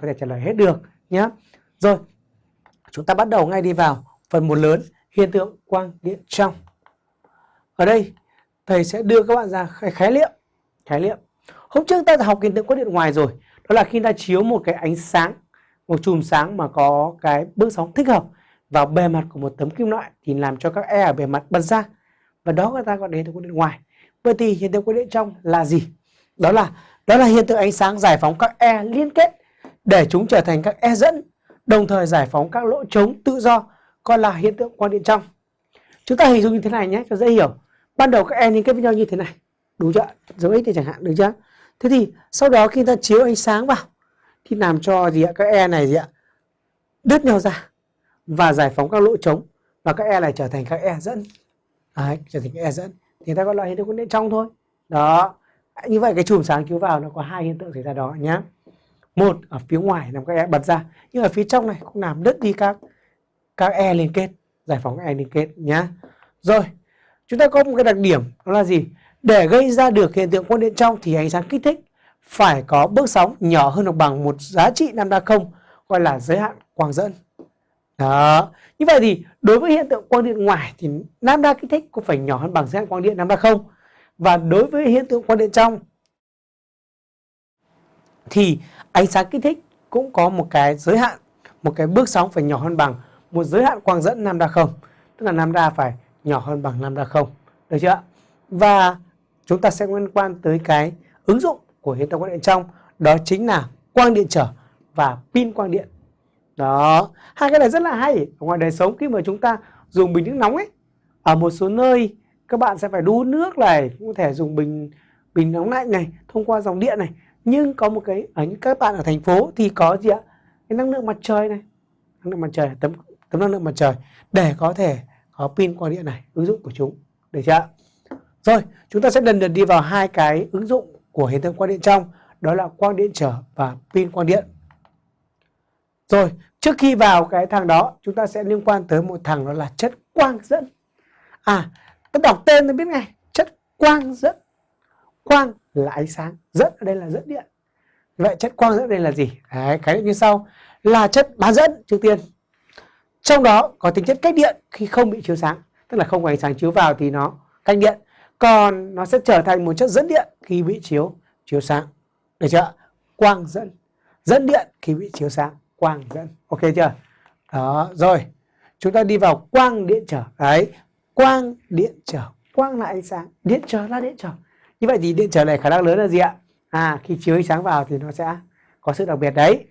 có thể trả lời hết được nhé rồi chúng ta bắt đầu ngay đi vào phần một lớn hiện tượng quang điện trong. Ở đây thầy sẽ đưa các bạn ra khái, niệm khái niệm. Hôm trước ta đã học hiện tượng quang điện ngoài rồi đó là khi ta chiếu một cái ánh sáng một chùm sáng mà có cái bước sóng thích hợp vào bề mặt của một tấm kim loại thì làm cho các e ở bề mặt bật ra. Và đó người ta gọi đến hiện tượng quang điện ngoài. Vậy thì hiện tượng quang điện trong là gì? Đó là đó là hiện tượng ánh sáng giải phóng các e liên kết để chúng trở thành các e dẫn đồng thời giải phóng các lỗ trống tự do gọi là hiện tượng quang điện trong. Chúng ta hình dung như thế này nhé cho dễ hiểu. Ban đầu các e liên kết với nhau như thế này. Đúng chưa dấu x thì chẳng hạn được chưa? Thế thì sau đó khi ta chiếu ánh sáng vào thì làm cho gì ạ? Các e này gì ạ? Đứt nhau ra và giải phóng các lỗ trống và các e này trở thành các e dẫn. Đấy, trở thành các e dẫn. Thì ta gọi là hiện tượng quang điện trong thôi. Đó như vậy cái chùm sáng chiếu vào nó có hai hiện tượng xảy ra đó nhé một ở phía ngoài làm các e bật ra. Nhưng ở phía trong này cũng làm đứt đi các các e liên kết, giải phóng các e liên kết nhá. Rồi, chúng ta có một cái đặc điểm, đó là gì? Để gây ra được hiện tượng quang điện trong thì ánh sáng kích thích phải có bước sóng nhỏ hơn hoặc bằng một giá trị lambda đa không, gọi là giới hạn quang dẫn. Đó, như vậy thì đối với hiện tượng quang điện ngoài thì lambda đa kích thích cũng phải nhỏ hơn bằng giới hạn quang điện lambda đa không. Và đối với hiện tượng quang điện trong thì ánh sáng kích thích cũng có một cái giới hạn, một cái bước sóng phải nhỏ hơn bằng, một giới hạn quang dẫn lambda không, tức là lambda phải nhỏ hơn bằng lambda không. Được chưa và chúng ta sẽ liên quan tới cái ứng dụng của hiện tượng quang điện trong, đó chính là quang điện trở và pin quang điện. Đó, hai cái này rất là hay. Ở ngoài đời sống, khi mà chúng ta dùng bình nước nóng ấy, ở một số nơi các bạn sẽ phải đun nước này, cũng có thể dùng bình bình nóng lạnh này, thông qua dòng điện này nhưng có một cái, ở những các bạn ở thành phố thì có gì ạ? Cái năng lượng mặt trời này. Năng lượng mặt trời, tấm tấm năng lượng mặt trời. Để có thể có pin quang điện này, ứng dụng của chúng. Được chưa rồi, chúng ta sẽ dần dần đi vào hai cái ứng dụng của hiện tượng quang điện trong. Đó là quang điện trở và pin quang điện. Rồi, trước khi vào cái thằng đó, chúng ta sẽ liên quan tới một thằng đó là chất quang dẫn. À ta đọc tên ta biết ngay. Chất quang dẫn quang là ánh sáng dẫn ở đây là dẫn điện. Vậy chất quang dẫn đây là gì? Đấy, cái như sau. Là chất bán dẫn trước tiên. Trong đó có tính chất cách điện khi không bị chiếu sáng tức là không có ánh sáng chiếu vào thì nó cách điện. Còn nó sẽ trở thành một chất dẫn điện khi bị chiếu chiếu sáng. Được chưa quang dẫn. Dẫn điện khi bị chiếu sáng quang dẫn. Ok chưa? Đó rồi. Chúng ta đi vào quang điện trở. Đấy quang điện trở. Quang là ánh sáng điện trở là điện trở như vậy thì điện trở này khả năng lớn là gì ạ? À khi chiếu ánh sáng vào thì nó sẽ có sự đặc biệt đấy.